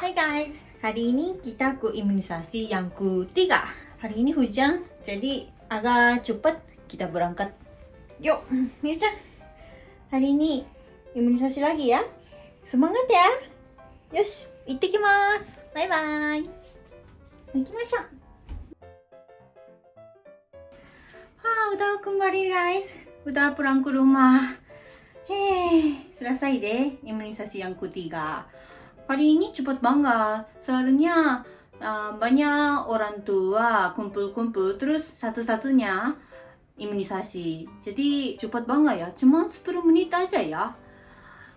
Hai guys, hari ini kita ke imunisasi yang ketiga. Hari ini hujan, jadi agak cepat kita berangkat. Yuk, Mirchan. Hari ini imunisasi lagi ya. Semangat ya. Yosh, ittekimasu. Bye bye. Ikimashou. Ah, udah kembali guys. Udah pulang ke rumah. Hei, selesai deh imunisasi yang ketiga. Hari ini cepat banget. Soalnya uh, banyak orang tua kumpul-kumpul terus satu-satunya imunisasi. Jadi cepat banget ya. Cuma 10 menit aja ya.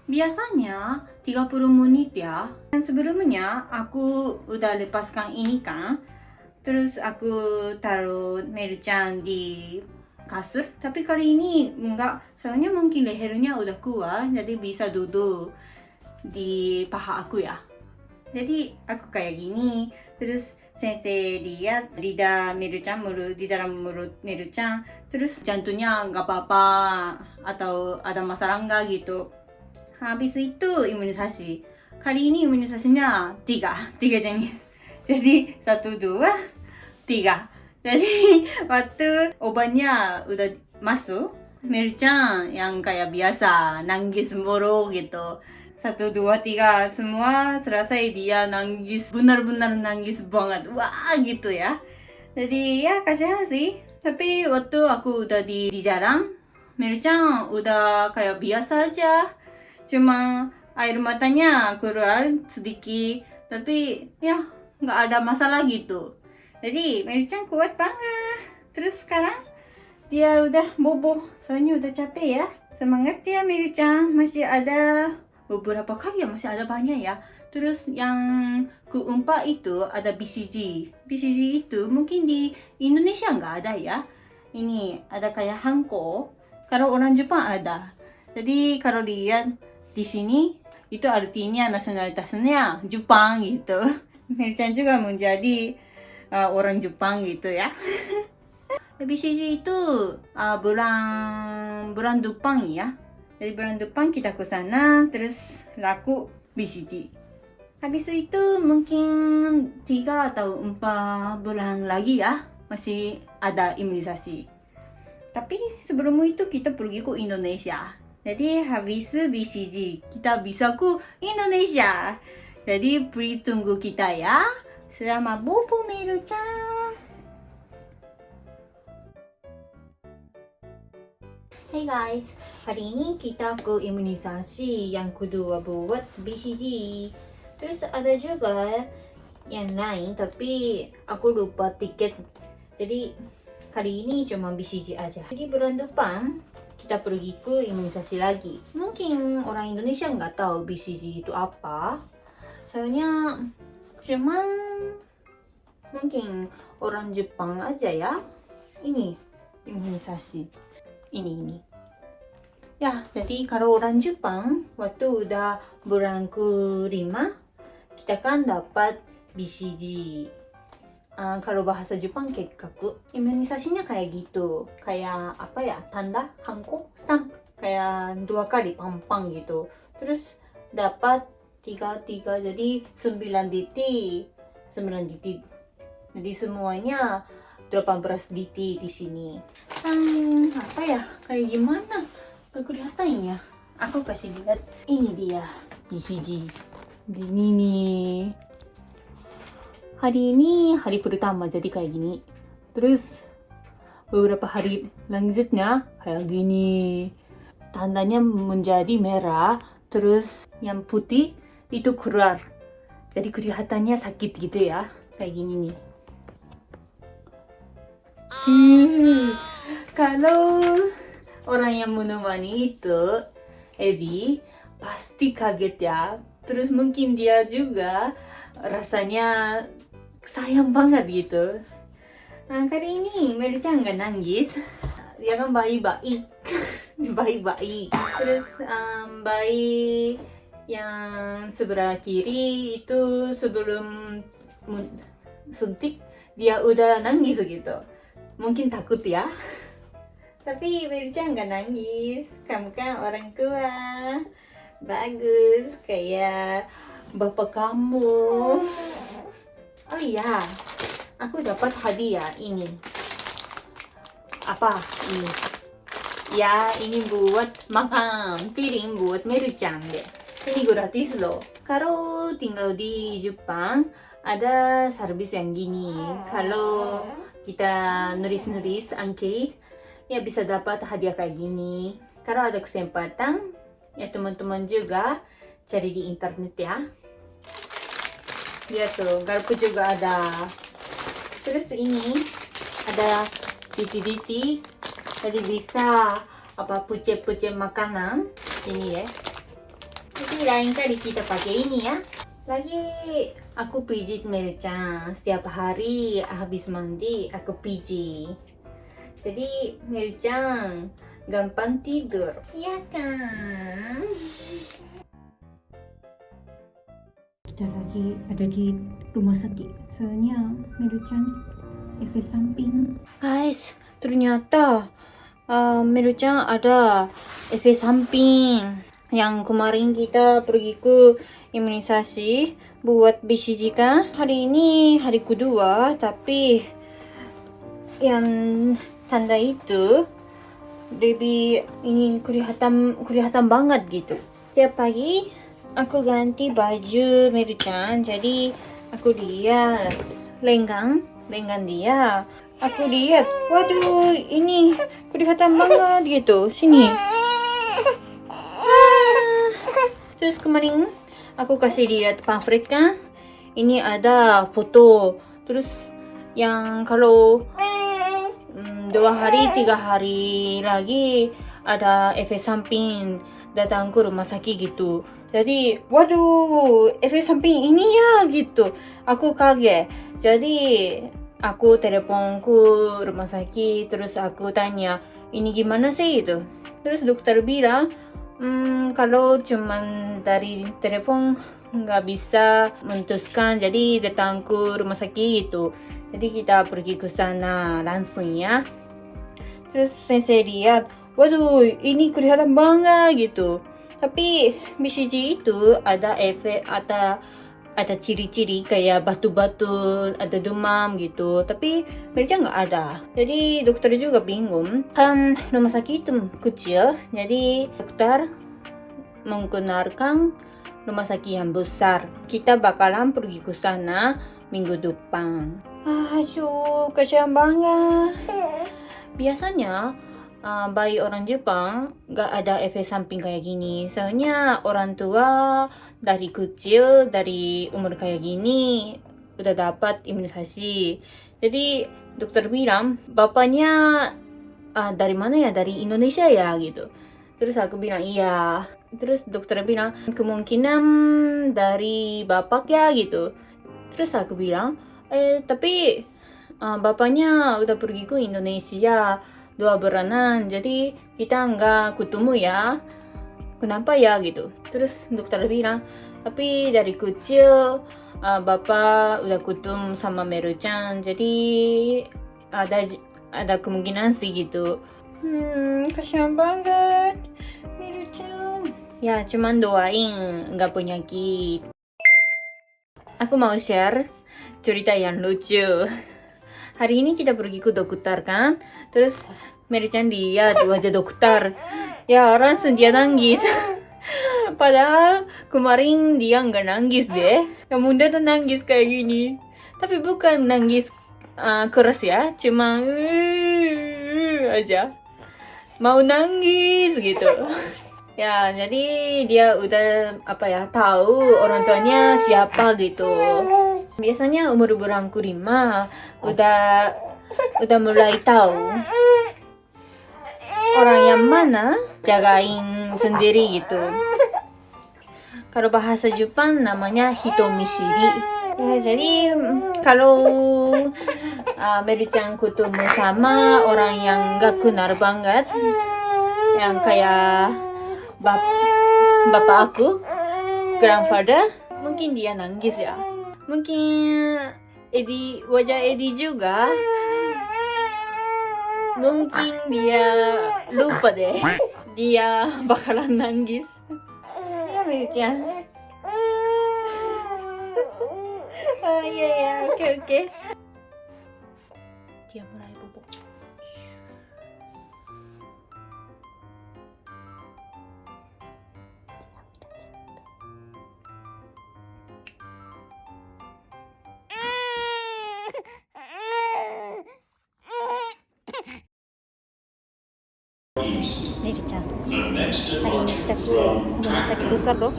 Biasanya 30 menit ya. Dan sebelumnya aku udah lepaskan ini kan. Terus aku taruh Meru-chan di kasur. Tapi kali ini enggak. Soalnya mungkin lehernya udah kuat. Jadi bisa duduk di paha aku ya. Jadi aku kayak gini. Terus sensei lihat lidah Meru-chan mulut di dalam mulut Meru-chan. Terus jantungnya nggak apa-apa atau ada masalah nggak gitu. Habis itu imunisasi. Kali ini imunisasinya tiga, tiga jenis. Jadi satu dua tiga. Jadi waktu obatnya udah masuk, Meru-chan yang kayak biasa nangis mulu gitu satu dua tiga. Semua selesai dia nangis benar-benar nangis banget. Wah gitu ya. Jadi ya kasihan sih. Tapi waktu aku udah di, di jalan Meru-chan udah kayak biasa aja. Cuma air matanya keluar sedikit. Tapi ya nggak ada masalah gitu. Jadi Meru-chan kuat banget. Terus sekarang dia udah bobo. Soalnya udah capek ya. Semangat ya Meru-chan masih ada beberapa kali ya masih ada banyak ya. Terus yang keempat itu ada BCG BCG itu mungkin di Indonesia nggak ada ya. Ini ada kayak Hanko. Kalau orang Jepang ada. Jadi kalau lihat di sini itu artinya nasionalitasnya Jepang gitu. Merchan juga menjadi uh, orang Jepang gitu ya. BCG itu uh, bulan bulan depan ya dari bulan depan kita ke sana terus laku BCG. Habis itu mungkin 3 atau 4 bulan lagi ya masih ada imunisasi. Tapi sebelum itu kita pergi ke Indonesia. Jadi habis BCG kita bisa ke Indonesia. Jadi please tunggu kita ya. Selamat bobo Meru-chan. Hey guys, hari ini kita ke imunisasi yang kedua buat BCG. Terus ada juga yang lain tapi aku lupa tiket. Jadi kali ini cuma BCG aja. Jadi bulan depan kita pergi ke imunisasi lagi. Mungkin orang Indonesia nggak tahu BCG itu apa. Soalnya cuman mungkin orang Jepang aja ya. Ini imunisasi ini ini ya jadi kalau orang Jepang waktu udah bulan ke-5 kita kan dapat BCG uh, kalau bahasa Jepang kekkaku imunisasinya kayak gitu. Kayak apa ya? Tanda hanko stamp. Kayak dua kali pampang gitu. Terus dapat tiga tiga jadi 9 DT 9 DT jadi semuanya 18 DT di sini. Hmm, apa ya? Kayak gimana? Gak kelihatan ya. Aku kasih lihat. Ini dia BCG. Gini nih. Hari ini hari pertama jadi kayak gini. Terus beberapa hari lanjutnya kayak gini. Tandanya menjadi merah. Terus yang putih itu keluar. Jadi kelihatannya sakit gitu ya. Kayak gini nih. Hmm, kalau orang yang menemani itu Edi pasti kaget ya. Terus mungkin dia juga rasanya sayang banget gitu. Nah, kali ini Mary-chan nggak nangis. Dia kan bayi-bayi. bayi-bayi. Terus um, bayi yang sebelah kiri itu sebelum suntik dia udah nangis gitu mungkin takut ya tapi Mirja nggak nangis kamu kan orang tua bagus kayak bapak kamu. Oh iya, aku dapat hadiah ini. Apa ini? Ya, ini buat makan piring buat Meru-chan deh. Ini gratis loh. Kalau tinggal di Jepang, ada servis yang gini. Kalau kita nulis-nulis angket, ya bisa dapat hadiah kayak gini. Kalau ada kesempatan, ya teman-teman juga cari di internet ya. Lihat tuh, garpu juga ada. Terus ini ada diti-diti, jadi bisa apa puce-puce makanan. Ini ya. Jadi lain kali kita pakai ini ya. Lagi aku pijit Melchan setiap hari habis mandi aku pijit. Jadi Melchan gampang tidur. Ya kan? Kita lagi ada di rumah sakit. Soalnya Melchan efek samping. Guys, ternyata uh, Melchan ada efek samping yang kemarin kita pergi ke imunisasi buat BCG kan hari ini hari kedua tapi yang tanda itu lebih ini kelihatan kelihatan banget gitu. Setiap pagi aku ganti baju Meruchan jadi aku lihat lenggang lenggang dia. Aku lihat waduh ini kelihatan banget gitu. Sini Terus kemarin aku kasih lihat pamflet kan. Ini ada foto. Terus yang kalau um, dua hari tiga hari lagi ada efek samping datang ke rumah sakit gitu. Jadi waduh efek samping ini ya gitu. Aku kaget. Jadi aku telepon ke rumah sakit terus aku tanya ini gimana sih itu. Terus dokter bilang Hmm, kalau cuman dari telepon nggak bisa memutuskan, jadi datang ke rumah sakit gitu. Jadi kita pergi ke sana langsung ya. Terus sensei lihat, waduh ini kelihatan banget gitu. Tapi BCG itu ada efek, ada ada ciri-ciri kayak batu-batu, ada demam gitu. Tapi mereka nggak ada. Jadi dokter juga bingung. Kan rumah sakit itu kecil, jadi dokter menggunakan rumah sakit yang besar. Kita bakalan pergi ke sana minggu depan. Ah, asyuk, kasihan banget. Biasanya uh, bayi orang Jepang gak ada efek samping kayak gini. Soalnya orang tua dari kecil, dari umur kayak gini udah dapat imunisasi. Jadi dokter bilang bapaknya uh, dari mana ya? Dari Indonesia ya gitu. Terus aku bilang iya. Terus dokter bilang kemungkinan dari bapak ya gitu. Terus aku bilang eh tapi uh, bapaknya udah pergi ke Indonesia dua bulanan jadi kita nggak ketemu ya. Kenapa ya gitu. Terus dokter bilang tapi dari kecil uh, bapak udah ketemu sama Meru-chan. Jadi ada ada kemungkinan sih gitu. Hmm kasihan banget. Meru-chan. Ya cuman doain nggak penyakit aku mau share cerita yang lucu hari ini kita pergi ke dokter kan? Terus Mary-chan lihat wajah dokter. Ya langsung dia nangis. Padahal kemarin dia nggak nangis deh. Yang muda tuh nangis kayak gini. Tapi bukan nangis uh, keras ya. Cuma uh, aja. Mau nangis gitu. Ya jadi dia udah apa ya tahu orang tuanya siapa gitu biasanya umur berangku lima udah udah mulai tahu orang yang mana jagain sendiri gitu. Kalau bahasa Jepang namanya hitomisiri. Ya jadi kalau uh, Mary-chan ketemu sama orang yang gak kenal banget yang kayak bap bapak aku grandfather mungkin dia nangis ya mungkin Edi wajah Edi juga mungkin dia lupa deh. Dia bakalan nangis. Ya Mei-chan oh iya ya oke oke. Dia mulai hari ini kita from rumah sakit besar loh.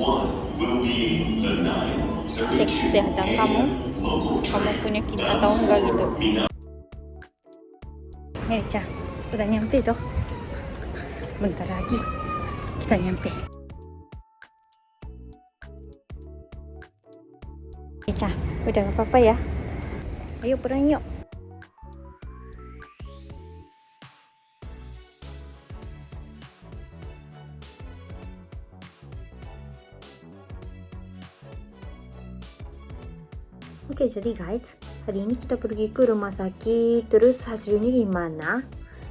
Cek 9:32 kesehatan kamu kamu train. penyakit atau enggak gitu. Nih Chan udah nyampe tuh bentar lagi kita nyampe. Nih Chan udah gak apa-apa ya? Ayo pulang yuk Oke, jadi guys, hari ini kita pergi ke rumah sakit, terus hasilnya gimana?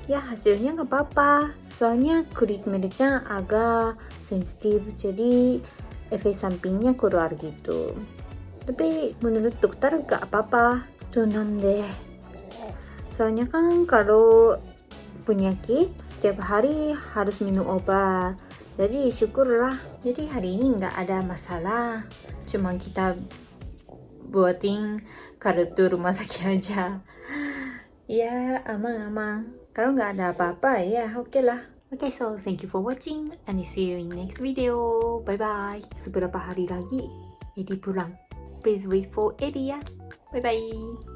Ya, hasilnya nggak apa-apa. Soalnya kulit Merchan agak sensitif, jadi efek sampingnya keluar gitu. Tapi menurut dokter nggak apa-apa. Tenang deh. Soalnya kan kalau penyakit setiap hari harus minum obat. Jadi syukurlah. Jadi hari ini nggak ada masalah. Cuma kita buatin kartu rumah sakit aja ya aman-aman kalau nggak ada apa-apa ya oke lah Okay, so thank you for watching and see you in next video. Bye bye. Seberapa hari lagi Eddie pulang. Please wait for Eddie ya. Bye bye.